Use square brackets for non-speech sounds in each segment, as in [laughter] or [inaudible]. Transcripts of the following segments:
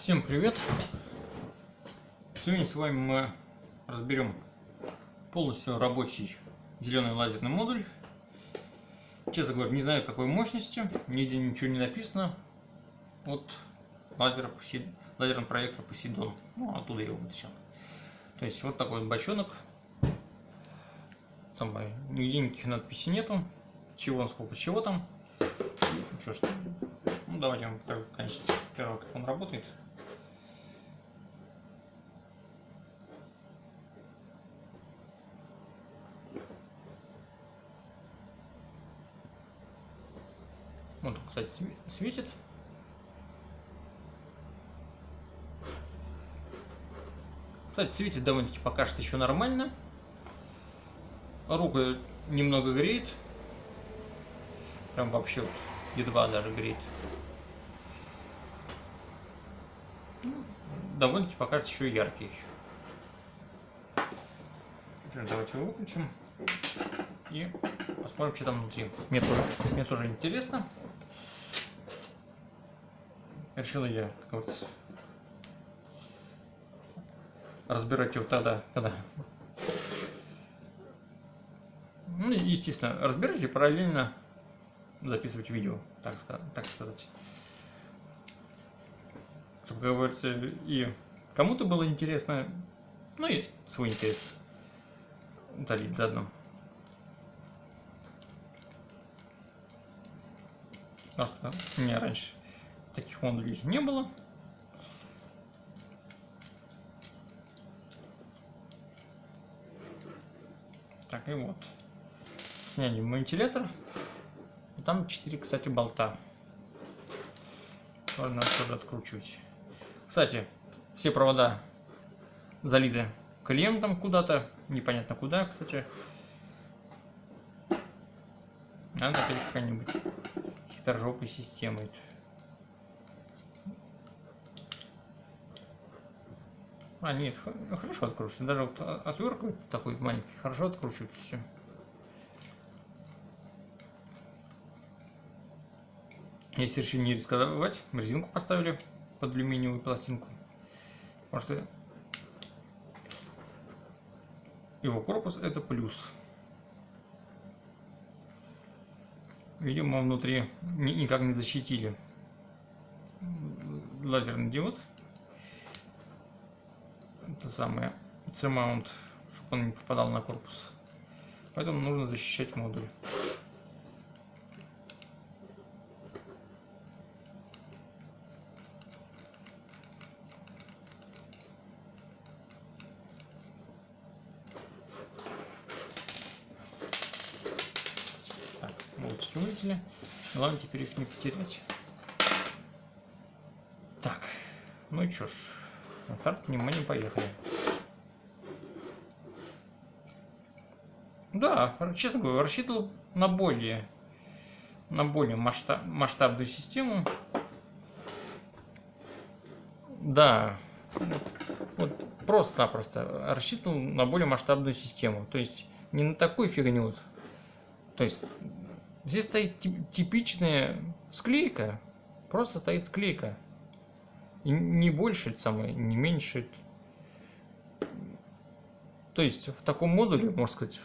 Всем привет! Сегодня с вами мы разберем полностью рабочий зеленый лазерный модуль. Честно говоря, не знаю какой мощности, нигде ничего не написано. от лазера Посейд... лазерного проектора Посейдон. Ну, оттуда его вытащил. То есть вот такой бочонок. Самое, нигде никаких надписей нету. Чего он, сколько чего там. И, что ж, ну давайте я вам покажу, конечно, первое, как он работает. Вот, кстати, светит. Кстати, светит довольно-таки пока что еще нормально. Рука немного греет. Прям вообще вот едва даже греет. Ну, довольно-таки пока что еще яркий. Давайте его выключим. И посмотрим, что там внутри. Мне тоже, мне тоже интересно решил я, как говорится, разбирать его тогда, когда... Ну, естественно, разбирать и параллельно записывать видео, так, так сказать. Чтобы, как говорится, и кому-то было интересно, ну и свой интерес удалить заодно. Потому что меня раньше таких модулей не было. Так, и вот. Сняли вентилятор. И там 4, кстати, болта. Надо тоже откручивать. Кстати, все провода залиты клиентом куда-то. Непонятно куда, кстати. Надо опять какая-нибудь хитрожопой системой. А, нет, хорошо откручивается. Даже вот отвертка такой маленький, хорошо откручивается все. Если решили не рисковать, резинку поставили под алюминиевую пластинку. Потому что его корпус это плюс. Видимо, внутри никак не защитили лазерный диод это самое C-mount, чтобы он не попадал на корпус. Поэтому нужно защищать модуль. Так, молочки вылетели. Главное теперь их не потерять. Так, ну и чё ж. На старт, внимание, поехали. Да, честно говоря, рассчитывал на более, на более масштаб, масштабную систему. Да, вот, вот просто-напросто рассчитывал на более масштабную систему. То есть не на такую фигню. То есть здесь стоит типичная склейка. Просто стоит склейка. И не больше, самое, не меньше. То есть в таком модуле, можно сказать,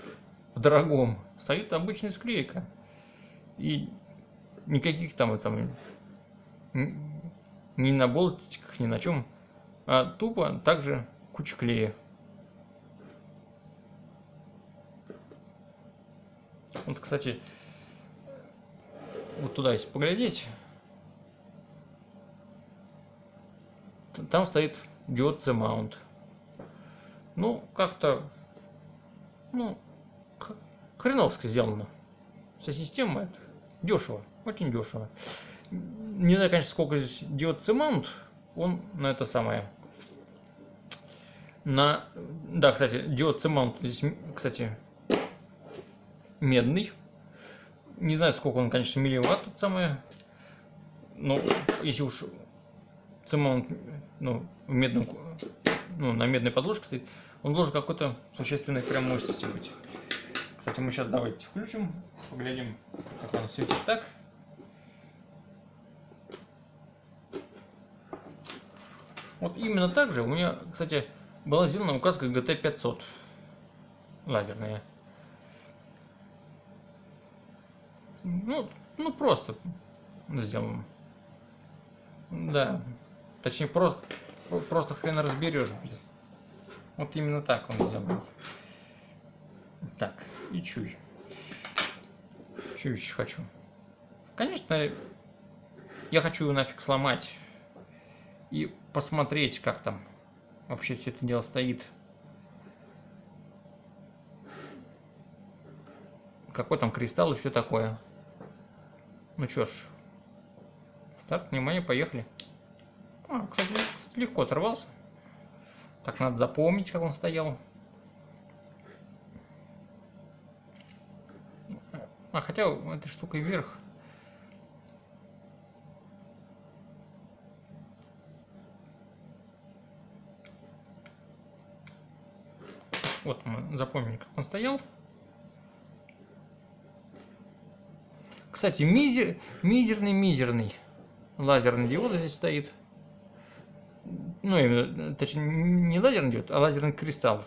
в дорогом, стоит обычная склейка. И никаких там, самое, ни на болтиках, ни на чем, а тупо также куча клея. Вот, кстати, вот туда если поглядеть, там стоит диод C-mount. Ну, как-то, ну, хреновски сделано. Вся система это дешево, очень дешево. Не знаю, конечно, сколько здесь диод C-mount, он на это самое, на, да, кстати, диод C-mount здесь, кстати, медный. Не знаю, сколько он, конечно, милливатт, это самое, но если уж C-mount ну, в медном, ну, на медной подложке стоит, он должен какой-то существенной прям мощности быть. Кстати, мы сейчас давайте включим, поглядим, как он светит так. Вот именно так же у меня, кстати, была сделана указка GT500 лазерная. Ну, ну просто сделан. Да. Точнее, просто, просто хрен разберешь, блин. Вот именно так он сделан. Так, и чуй. Чуй еще хочу. Конечно, я хочу нафиг сломать и посмотреть, как там вообще все это дело стоит. Какой там кристалл и все такое. Ну чё ж, старт, внимание, поехали. А, кстати, легко оторвался. Так, надо запомнить, как он стоял. А, хотя этой штукой вверх. Вот мы запомнили, как он стоял. Кстати, мизер, мизерный, мизерный лазерный диод здесь стоит. Ну, именно, точнее, не лазерный диод, а лазерный кристалл.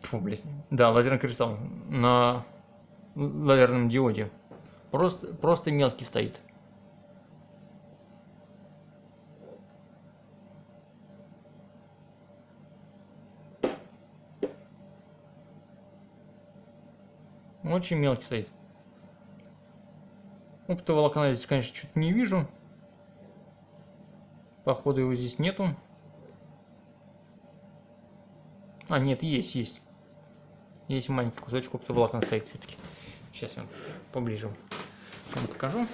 Фу, блядь. Да, лазерный кристалл на лазерном диоде. Просто, просто мелкий стоит. Очень мелкий стоит. Оптоволокна здесь, конечно, что-то не вижу. Походу его здесь нету. А, нет, есть, есть. Есть маленький кусочек оптоволокна стоит все-таки. Сейчас я вам поближе вам покажу.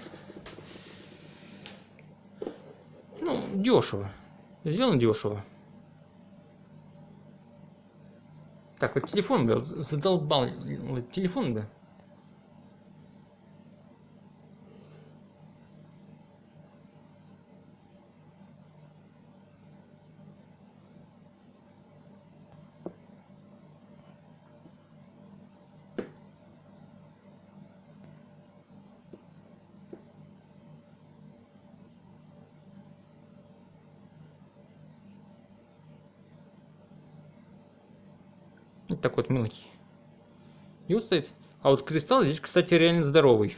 Ну, дешево. Сделано дешево. Так, вот телефон, бы задолбал. Телефон, бы. Вот такой вот мелкий. И. А вот кристалл здесь, кстати, реально здоровый.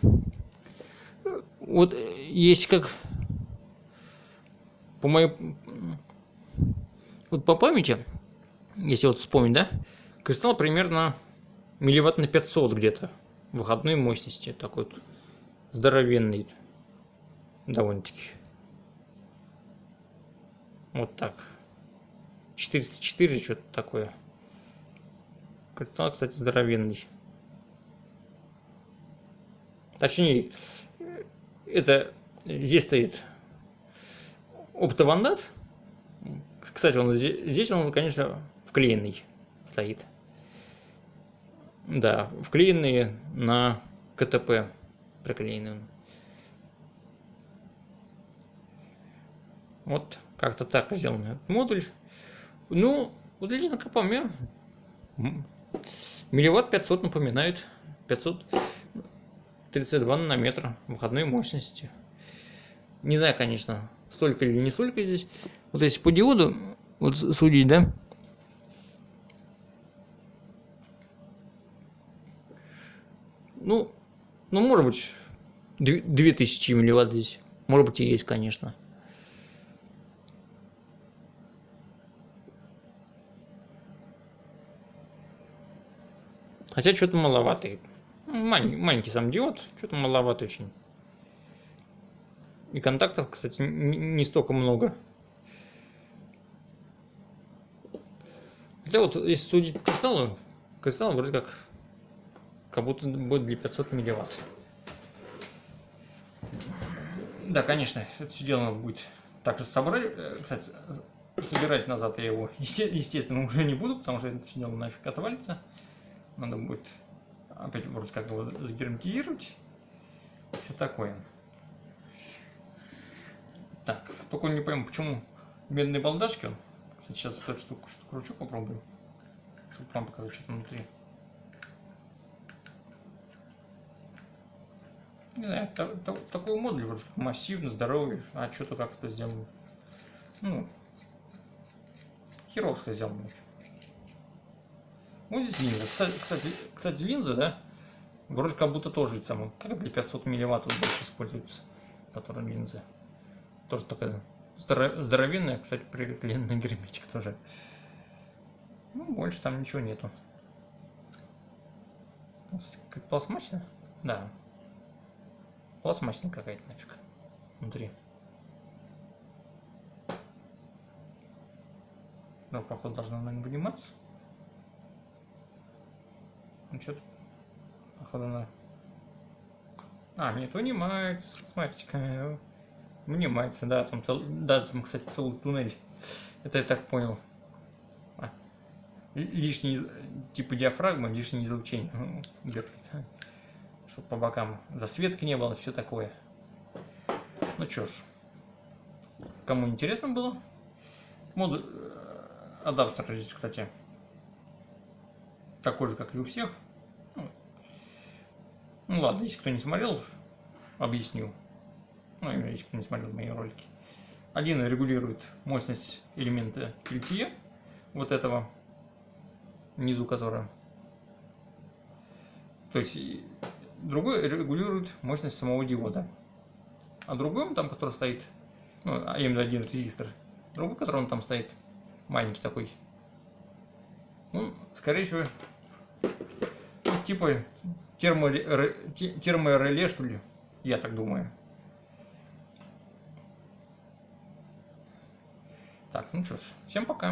Вот есть как по моей... Вот по памяти, если вот вспомнить, да, кристалл примерно милливатт на 500 где-то выходной мощности. Такой вот здоровенный. Довольно-таки. Вот так. 404 что-то такое. Кристалл, кстати, здоровенный. Точнее, это здесь стоит оптовандат. Кстати, он здесь, здесь он, конечно, вклеенный стоит. Да, вклеенный на КТП приклеенный. Вот как-то так сделан этот модуль. Ну, вот лично как по Милливатт 500 напоминает. 532 нанометра выходной мощности. Не знаю, конечно, столько или не столько здесь. Вот если по диоду, вот судить, да? Ну, ну, может быть, 2000 милливатт здесь. Может быть, и есть, конечно. Хотя что-то маловатый. Маленький, маленький сам диод, что-то маловато очень. И контактов, кстати, не столько много. Хотя вот, если судить по кристаллу, кристалл вроде как, как будто будет для 500 милливатт. Да, конечно, это все дело будет также собрать. Э, кстати, собирать назад я его, [laughs] естественно, уже не буду, потому что это все дело нафиг отвалится. Надо будет опять вроде как его загерметизировать. Все такое. Так, только не пойму, почему медные балдашки. Кстати, сейчас вот эту штуку что кручу, попробую. Чтобы вам показать, что там внутри. Не знаю, та, та, такой модуль вроде как массивный, здоровый, а что-то как-то сделано Ну, херовско сделано. Вот здесь линза. Кстати, кстати, кстати, линза, да, вроде как будто тоже самое, как для 500 милливатт больше используются, которые линзы. Тоже такая здоровенная, кстати, приклеенный герметик тоже. Ну, больше там ничего нету. Как пластмассовая? Да. Пластмассовая какая-то нафиг. Внутри. Ну, походу, должна, наверное, выниматься. Ну, что-то, походу, она... А, нет, вынимается. Смотрите-ка. Вынимается, да, там, да, там, кстати, целый туннель. Это я так понял. А. Лишний, типа диафрагма, лишнее излучение. Чтобы по бокам засветки не было, все такое. Ну что ж. Кому интересно было? Модуль адаптер здесь, кстати, такой же, как и у всех. Ну, ладно, если кто не смотрел, объясню. Ну, если кто не смотрел мои ролики. Один регулирует мощность элемента LTE, вот этого, внизу которого. То есть, другой регулирует мощность самого диода. А другой, там, который стоит, ну, а именно один резистор, другой, который он там стоит, маленький такой. Ну, скорее всего, ну, типа термореле, что ли, я так думаю. Так, ну что ж, всем пока.